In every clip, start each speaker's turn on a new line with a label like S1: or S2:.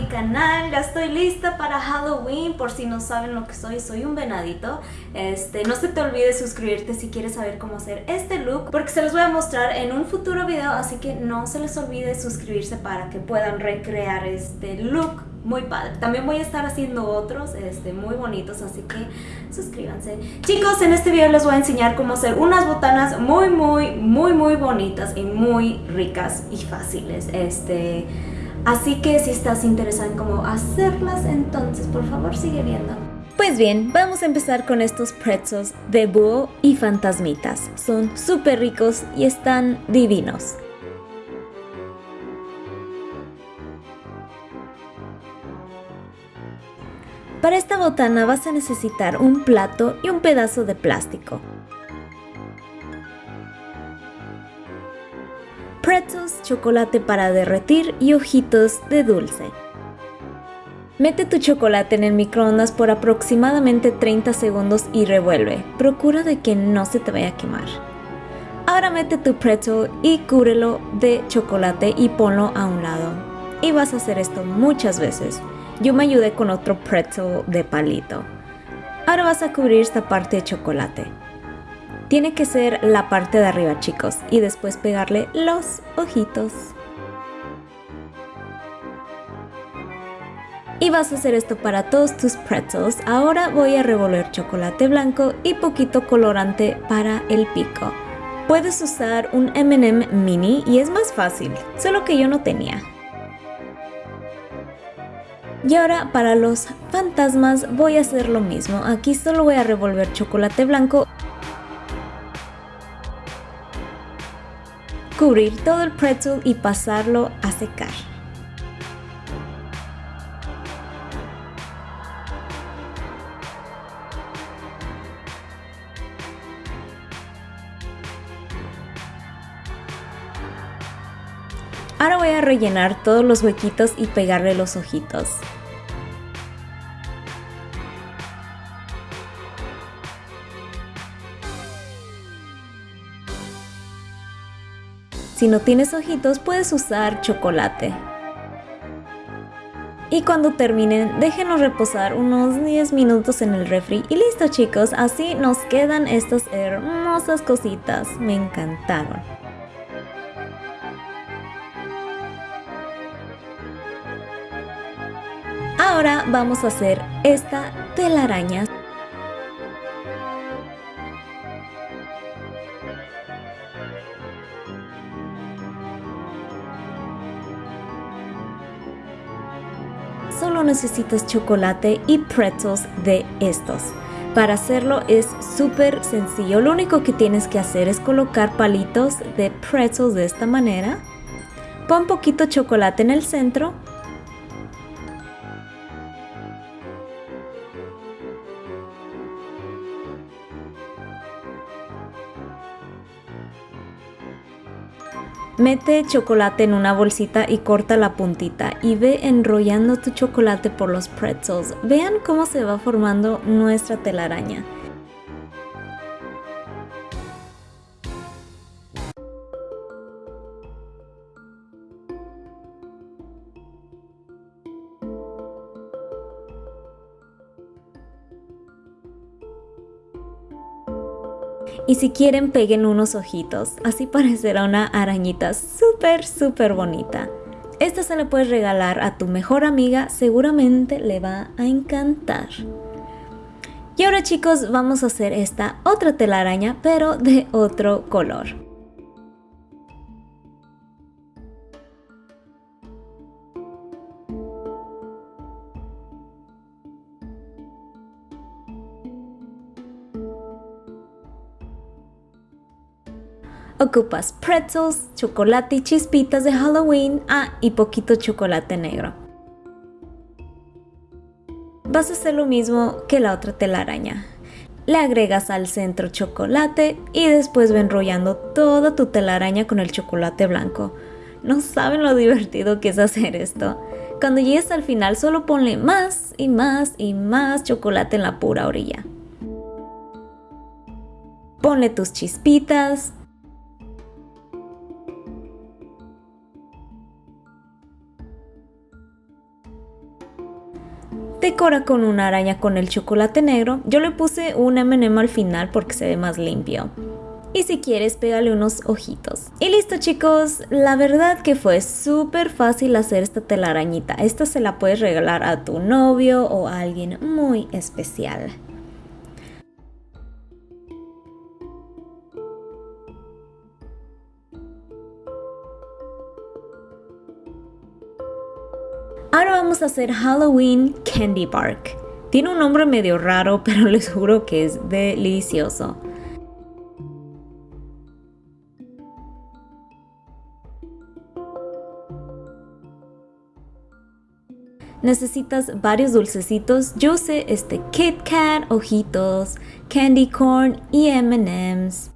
S1: canal, ya estoy lista para Halloween, por si no saben lo que soy, soy un venadito. Este, no se te olvide suscribirte si quieres saber cómo hacer este look, porque se los voy a mostrar en un futuro video, así que no se les olvide suscribirse para que puedan recrear este look muy padre. También voy a estar haciendo otros este, muy bonitos, así que suscríbanse. Chicos, en este video les voy a enseñar cómo hacer unas botanas muy, muy, muy, muy bonitas y muy ricas y fáciles. Este, así que si estás interesado en cómo hacerlas, entonces por favor sigue viendo. Pues bien, vamos a empezar con estos pretzels de búho y fantasmitas. Son súper ricos y están divinos. Para esta botana vas a necesitar un plato y un pedazo de plástico. Chocolate para derretir y ojitos de dulce. Mete tu chocolate en el microondas por aproximadamente 30 segundos y revuelve. Procura de que no se te vaya a quemar. Ahora mete tu pretzel y cúbrelo de chocolate y ponlo a un lado. Y vas a hacer esto muchas veces. Yo me ayudé con otro pretzel de palito. Ahora vas a cubrir esta parte de chocolate. Tiene que ser la parte de arriba chicos y después pegarle los ojitos. Y vas a hacer esto para todos tus pretzels. Ahora voy a revolver chocolate blanco y poquito colorante para el pico. Puedes usar un M&M mini y es más fácil, solo que yo no tenía. Y ahora para los fantasmas voy a hacer lo mismo. Aquí solo voy a revolver chocolate blanco. Cubrir todo el pretzel y pasarlo a secar. Ahora voy a rellenar todos los huequitos y pegarle los ojitos. Si no tienes ojitos puedes usar chocolate. Y cuando terminen, déjenlos reposar unos 10 minutos en el refri y listo chicos, así nos quedan estas hermosas cositas, me encantaron. Ahora vamos a hacer esta telaraña necesitas chocolate y pretzels de estos. Para hacerlo es súper sencillo, lo único que tienes que hacer es colocar palitos de pretzels de esta manera. Pon poquito chocolate en el centro Mete chocolate en una bolsita y corta la puntita y ve enrollando tu chocolate por los pretzels. Vean cómo se va formando nuestra telaraña. Y si quieren peguen unos ojitos, así parecerá una arañita súper súper bonita. Esta se la puedes regalar a tu mejor amiga, seguramente le va a encantar. Y ahora chicos vamos a hacer esta otra telaraña pero de otro color. Ocupas pretzels, chocolate y chispitas de Halloween, ah, y poquito chocolate negro. Vas a hacer lo mismo que la otra telaraña. Le agregas al centro chocolate y después va enrollando toda tu telaraña con el chocolate blanco. No saben lo divertido que es hacer esto. Cuando llegues al final solo ponle más y más y más chocolate en la pura orilla. Ponle tus chispitas, Decora con una araña con el chocolate negro. Yo le puse un M&M al final porque se ve más limpio. Y si quieres, pégale unos ojitos. Y listo chicos, la verdad que fue súper fácil hacer esta telarañita. Esta se la puedes regalar a tu novio o a alguien muy especial. Ahora vamos a hacer Halloween Candy Bark. Tiene un nombre medio raro, pero les juro que es delicioso. necesitas varios dulcecitos. Yo usé este Kit Kat, ojitos, candy corn y M&M's.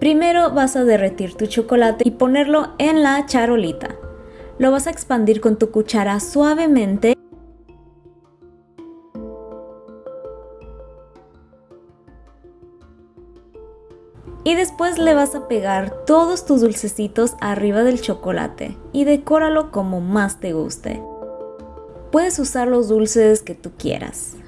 S1: Primero vas a derretir tu chocolate y ponerlo en la charolita. Lo vas a expandir con tu cuchara suavemente Y después le vas a pegar todos tus dulcecitos arriba del chocolate y decóralo como más te guste. Puedes usar los dulces que tú quieras.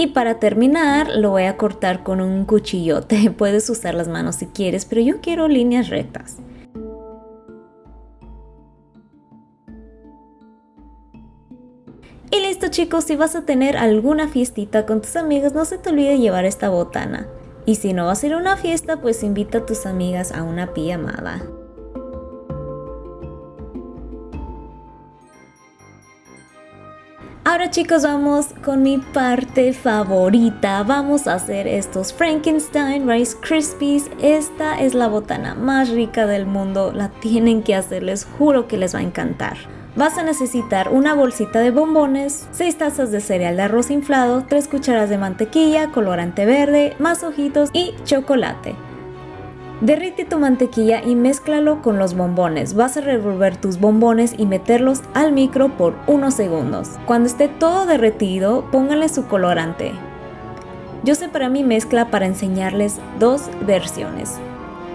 S1: Y para terminar lo voy a cortar con un cuchillote. Puedes usar las manos si quieres, pero yo quiero líneas rectas. Y listo chicos, si vas a tener alguna fiestita con tus amigas, no se te olvide llevar esta botana. Y si no vas a ir a una fiesta, pues invita a tus amigas a una pijamada. Ahora chicos vamos con mi parte favorita, vamos a hacer estos Frankenstein Rice Krispies, esta es la botana más rica del mundo, la tienen que hacer, les juro que les va a encantar. Vas a necesitar una bolsita de bombones, 6 tazas de cereal de arroz inflado, 3 cucharas de mantequilla, colorante verde, más ojitos y chocolate. Derrite tu mantequilla y mézclalo con los bombones. Vas a revolver tus bombones y meterlos al micro por unos segundos. Cuando esté todo derretido, pónganle su colorante. Yo separé mi mezcla para enseñarles dos versiones.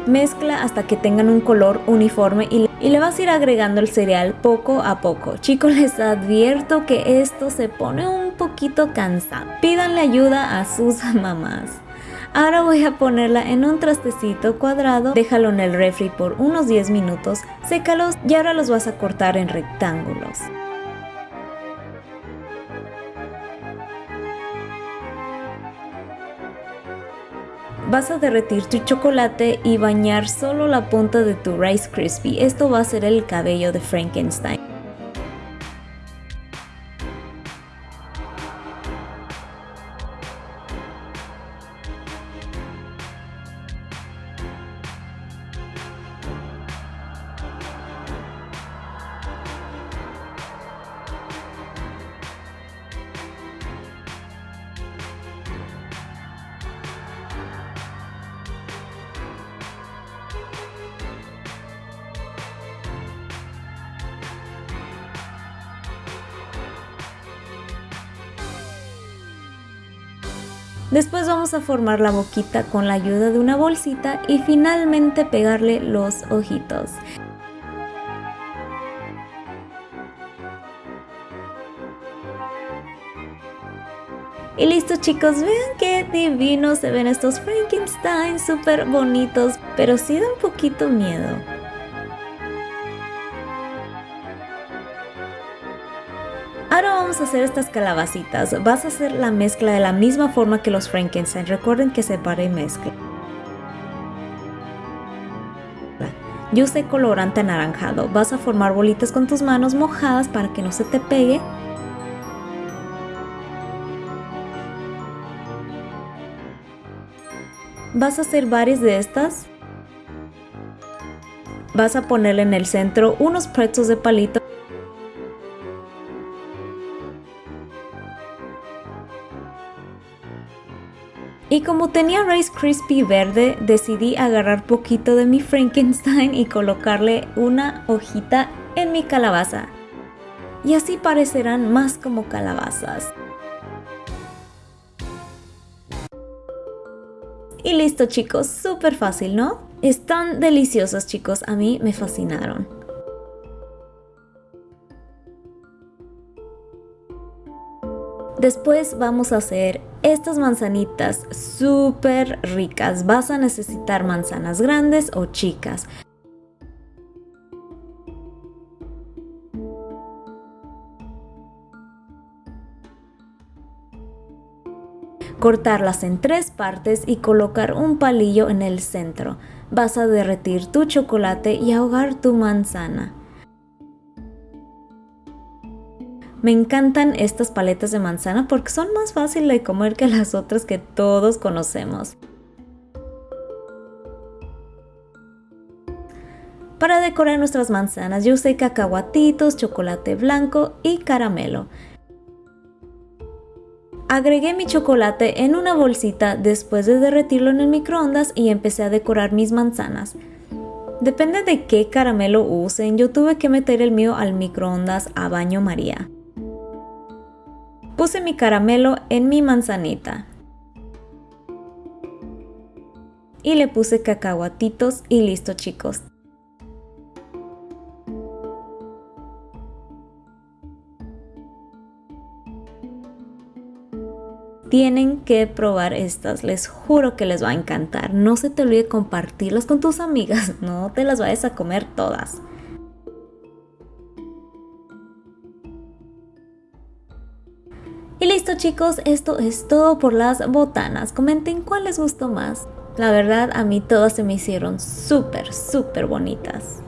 S1: Mezcla hasta que tengan un color uniforme y, y le vas a ir agregando el cereal poco a poco. Chicos, les advierto que esto se pone un poquito cansado. Pídanle ayuda a sus mamás. Ahora voy a ponerla en un trastecito cuadrado, déjalo en el refri por unos 10 minutos, sécalos y ahora los vas a cortar en rectángulos. Vas a derretir tu chocolate y bañar solo la punta de tu Rice Krispie. Esto va a ser el cabello de Frankenstein. Después vamos a formar la boquita con la ayuda de una bolsita y finalmente pegarle los ojitos. Y listo chicos, vean qué divinos se ven estos Frankenstein, súper bonitos, pero sí da un poquito miedo. Vamos a hacer estas calabacitas. Vas a hacer la mezcla de la misma forma que los Frankenstein. Recuerden que separe y mezcla. Yo usé colorante anaranjado. Vas a formar bolitas con tus manos mojadas para que no se te pegue. Vas a hacer varias de estas. Vas a ponerle en el centro unos pretzels de palito Y como tenía Rice Crispy verde, decidí agarrar poquito de mi Frankenstein y colocarle una hojita en mi calabaza. y así parecerán más como calabazas. Y listo chicos, súper fácil, ¿no? Están deliciosos chicos, a mí me fascinaron. Después vamos a hacer estas manzanitas súper ricas. Vas a necesitar manzanas grandes o chicas. cortarlas en tres partes y colocar un palillo en el centro. Vas a derretir tu chocolate y ahogar tu manzana. Me encantan estas paletas de manzana porque son más fáciles de comer que las otras que todos conocemos. Para decorar nuestras manzanas yo usé cacahuatitos, chocolate blanco y caramelo. Agregué mi chocolate en una bolsita después de derretirlo en el microondas y empecé a decorar mis manzanas. Depende de qué caramelo usen, yo tuve que meter el mío al microondas a baño María. Puse mi caramelo en mi manzanita. Y le puse cacahuatitos y listo chicos. tienen que probar estas, les juro que les va a encantar. No se te olvide compartirlas con tus amigas, no te las vayas a comer todas. Chicos, esto es todo por las botanas. Comenten cuál les gustó más. La verdad a mí todas se me hicieron súper, súper bonitas.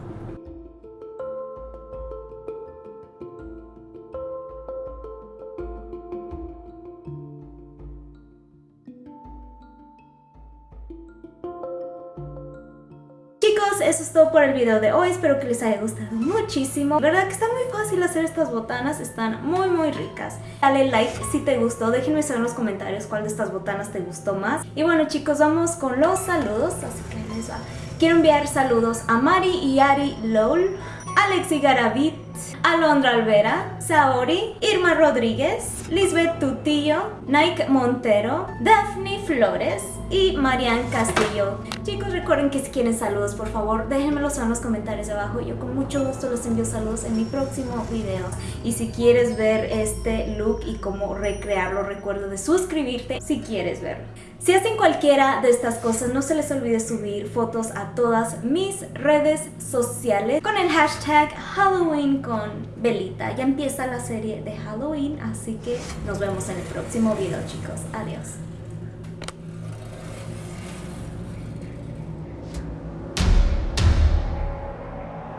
S1: Chicos, eso es todo por el video de hoy, espero que les haya gustado muchísimo. La verdad que está muy fácil hacer estas botanas, están muy muy ricas. Dale like si te gustó, déjenme saber en los comentarios cuál de estas botanas te gustó más. Y bueno chicos, vamos con los saludos, así que les va. Quiero enviar saludos a Mari y Ari LOL, Alexi Garavit, Alondra Alvera, Saori, Irma Rodríguez, Lisbeth Tutillo, Nike Montero, Daphne Flores y Marian Castillo. Chicos, recuerden que si quieren saludos, por favor, déjenmelos en los comentarios de abajo. Yo con mucho gusto los envío saludos en mi próximo video. Y si quieres ver este look y cómo recrearlo, recuerda de suscribirte si quieres verlo. Si hacen cualquiera de estas cosas, no se les olvide subir fotos a todas mis redes sociales con el hashtag Halloween con Belita. Ya empieza la serie de Halloween, así que nos vemos en el próximo video, chicos. Adiós.